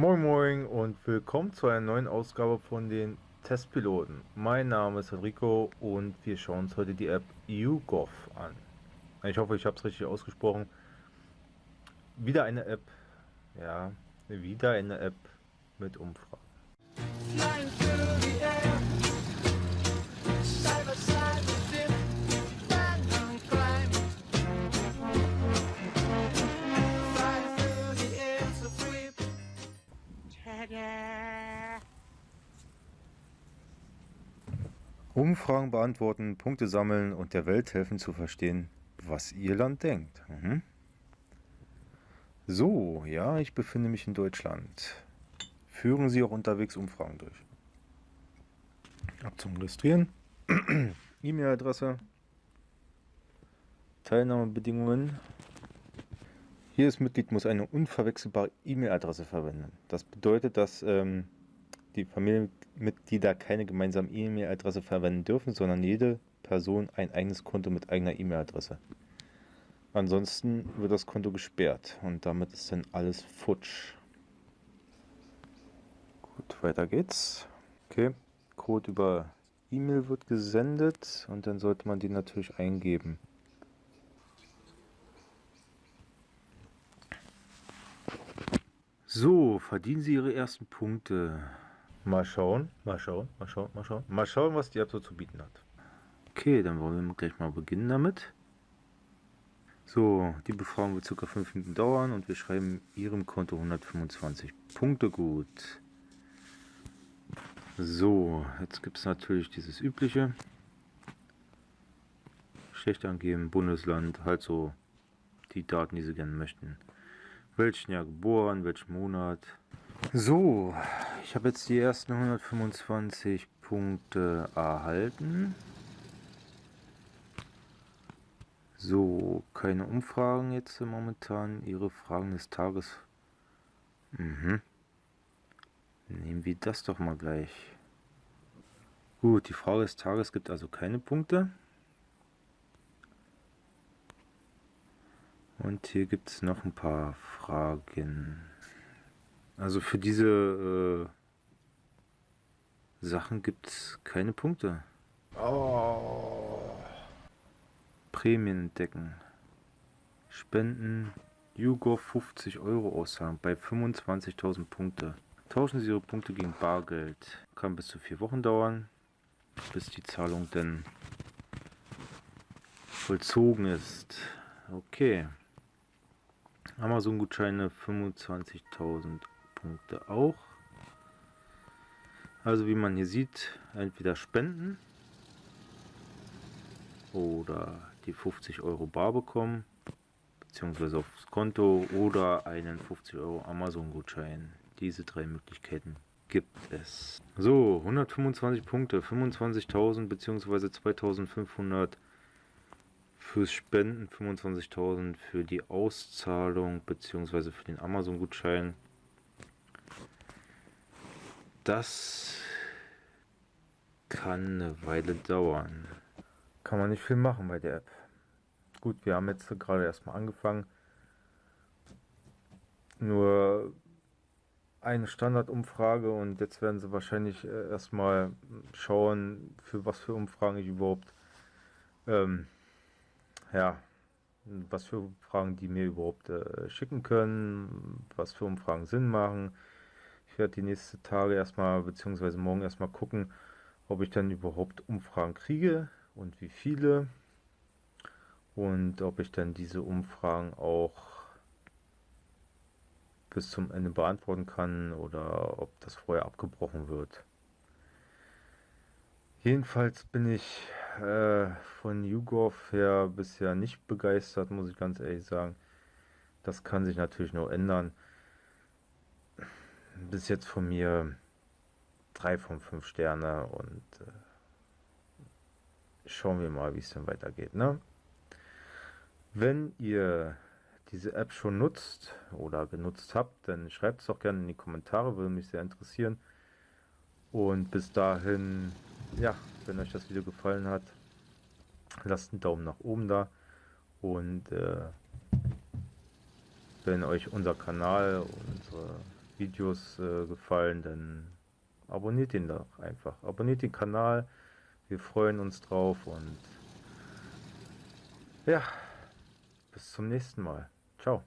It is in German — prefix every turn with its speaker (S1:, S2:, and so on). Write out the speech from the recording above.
S1: Moin Moin und willkommen zu einer neuen Ausgabe von den Testpiloten. Mein Name ist Enrico und wir schauen uns heute die App YouGov an. Ich hoffe, ich habe es richtig ausgesprochen. Wieder eine App, ja, wieder eine App mit Umfragen. Umfragen beantworten, Punkte sammeln und der Welt helfen zu verstehen, was ihr Land denkt. Mhm. So, ja, ich befinde mich in Deutschland. Führen Sie auch unterwegs Umfragen durch. Ab zum Registrieren. E-Mail-Adresse. Teilnahmebedingungen. Jedes Mitglied muss eine unverwechselbare E-Mail-Adresse verwenden. Das bedeutet, dass ähm, die Familienmitglieder keine gemeinsame E-Mail-Adresse verwenden dürfen, sondern jede Person ein eigenes Konto mit eigener E-Mail-Adresse. Ansonsten wird das Konto gesperrt und damit ist dann alles futsch. Gut, weiter geht's. Okay, Code über E-Mail wird gesendet und dann sollte man den natürlich eingeben. So, verdienen Sie Ihre ersten Punkte. Mal schauen, mal schauen, mal schauen, mal schauen. Mal schauen, was die App so zu bieten hat. Okay, dann wollen wir gleich mal beginnen damit. So, die Befragung wird ca. 5 Minuten dauern und wir schreiben Ihrem Konto 125 Punkte gut. So, jetzt gibt es natürlich dieses übliche. Schlecht angeben, Bundesland, halt so die Daten, die Sie gerne möchten. Welchen Jahr geboren, welchen Monat. So, ich habe jetzt die ersten 125 Punkte erhalten. So, keine Umfragen jetzt momentan. Ihre Fragen des Tages. Mhm. Nehmen wir das doch mal gleich. Gut, die Frage des Tages gibt also keine Punkte. Und hier gibt es noch ein paar Fragen. Also für diese äh, Sachen gibt es keine Punkte. Oh. Prämien entdecken. Spenden. YouGov 50 Euro auszahlen bei 25.000 Punkte. Tauschen Sie Ihre Punkte gegen Bargeld. Kann bis zu vier Wochen dauern, bis die Zahlung denn vollzogen ist. Okay. Amazon-Gutscheine 25.000 Punkte auch. Also wie man hier sieht, entweder spenden oder die 50 Euro bar bekommen, beziehungsweise aufs Konto oder einen 50 Euro Amazon-Gutschein. Diese drei Möglichkeiten gibt es. So, 125 Punkte, 25.000 beziehungsweise 2.500 fürs Spenden, 25.000 für die Auszahlung beziehungsweise für den Amazon-Gutschein das kann eine Weile dauern. Kann man nicht viel machen bei der App. Gut, wir haben jetzt gerade erstmal angefangen. Nur eine Standardumfrage und jetzt werden sie wahrscheinlich äh, erstmal schauen, für was für Umfragen ich überhaupt, ähm, ja, was für Umfragen die mir überhaupt äh, schicken können, was für Umfragen Sinn machen ich werde die nächsten Tage erstmal, beziehungsweise morgen erstmal gucken, ob ich dann überhaupt Umfragen kriege und wie viele. Und ob ich dann diese Umfragen auch bis zum Ende beantworten kann oder ob das vorher abgebrochen wird. Jedenfalls bin ich äh, von YouGov her bisher nicht begeistert, muss ich ganz ehrlich sagen. Das kann sich natürlich noch ändern bis jetzt von mir drei von fünf Sterne und äh, schauen wir mal, wie es dann weitergeht. Ne? Wenn ihr diese App schon nutzt oder genutzt habt, dann schreibt es doch gerne in die Kommentare, würde mich sehr interessieren. Und bis dahin, ja, wenn euch das Video gefallen hat, lasst einen Daumen nach oben da. Und äh, wenn euch unser Kanal, unsere Videos äh, gefallen, dann abonniert ihn doch einfach. Abonniert den Kanal. Wir freuen uns drauf und ja, bis zum nächsten Mal. Ciao.